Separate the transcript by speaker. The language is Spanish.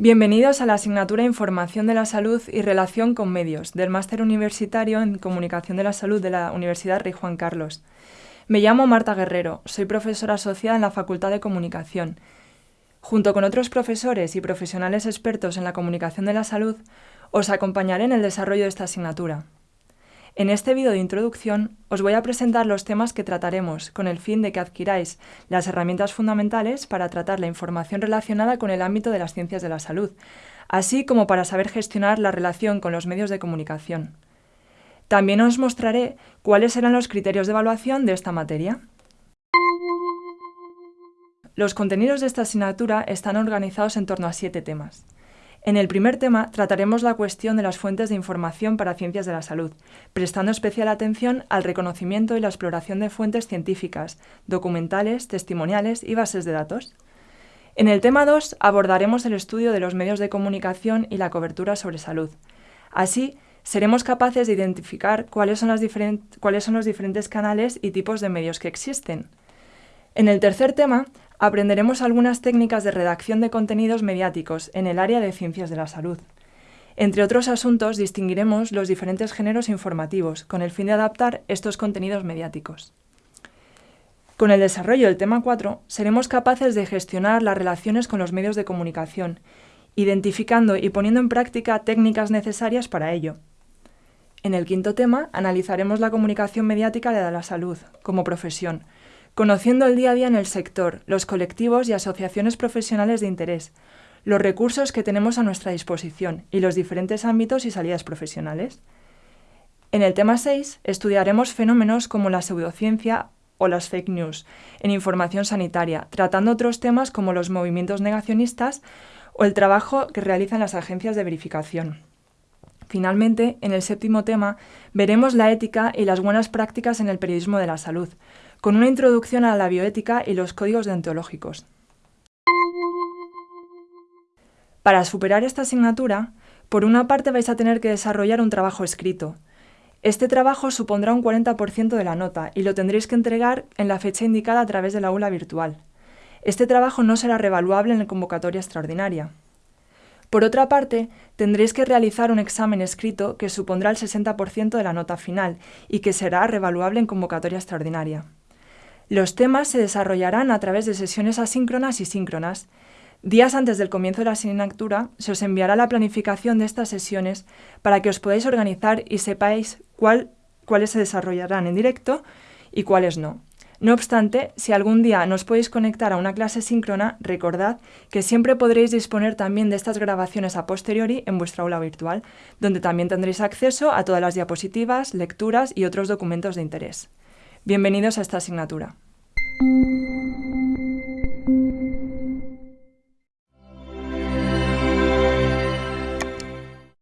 Speaker 1: Bienvenidos a la asignatura Información de la Salud y Relación con Medios del Máster Universitario en Comunicación de la Salud de la Universidad Rey Juan Carlos. Me llamo Marta Guerrero, soy profesora asociada en la Facultad de Comunicación. Junto con otros profesores y profesionales expertos en la comunicación de la salud, os acompañaré en el desarrollo de esta asignatura. En este vídeo de introducción os voy a presentar los temas que trataremos con el fin de que adquiráis las herramientas fundamentales para tratar la información relacionada con el ámbito de las ciencias de la salud, así como para saber gestionar la relación con los medios de comunicación. También os mostraré cuáles serán los criterios de evaluación de esta materia. Los contenidos de esta asignatura están organizados en torno a siete temas. En el primer tema trataremos la cuestión de las fuentes de información para ciencias de la salud, prestando especial atención al reconocimiento y la exploración de fuentes científicas, documentales, testimoniales y bases de datos. En el tema 2 abordaremos el estudio de los medios de comunicación y la cobertura sobre salud. Así, seremos capaces de identificar cuáles son, cuáles son los diferentes canales y tipos de medios que existen. En el tercer tema aprenderemos algunas técnicas de redacción de contenidos mediáticos en el área de ciencias de la salud. Entre otros asuntos, distinguiremos los diferentes géneros informativos, con el fin de adaptar estos contenidos mediáticos. Con el desarrollo del tema 4, seremos capaces de gestionar las relaciones con los medios de comunicación, identificando y poniendo en práctica técnicas necesarias para ello. En el quinto tema, analizaremos la comunicación mediática de la salud, como profesión, conociendo el día a día en el sector, los colectivos y asociaciones profesionales de interés, los recursos que tenemos a nuestra disposición y los diferentes ámbitos y salidas profesionales. En el tema 6 estudiaremos fenómenos como la pseudociencia o las fake news en información sanitaria, tratando otros temas como los movimientos negacionistas o el trabajo que realizan las agencias de verificación. Finalmente, en el séptimo tema, veremos la ética y las buenas prácticas en el periodismo de la salud, con una introducción a la bioética y los códigos deontológicos. Para superar esta asignatura, por una parte vais a tener que desarrollar un trabajo escrito. Este trabajo supondrá un 40% de la nota y lo tendréis que entregar en la fecha indicada a través de la aula virtual. Este trabajo no será revaluable en la convocatoria extraordinaria. Por otra parte, tendréis que realizar un examen escrito que supondrá el 60% de la nota final y que será revaluable en convocatoria extraordinaria. Los temas se desarrollarán a través de sesiones asíncronas y síncronas. Días antes del comienzo de la asignatura se os enviará la planificación de estas sesiones para que os podáis organizar y sepáis cuáles se desarrollarán en directo y cuáles no. No obstante, si algún día no os podéis conectar a una clase síncrona, recordad que siempre podréis disponer también de estas grabaciones a posteriori en vuestra aula virtual, donde también tendréis acceso a todas las diapositivas, lecturas y otros documentos de interés. Bienvenidos a esta asignatura.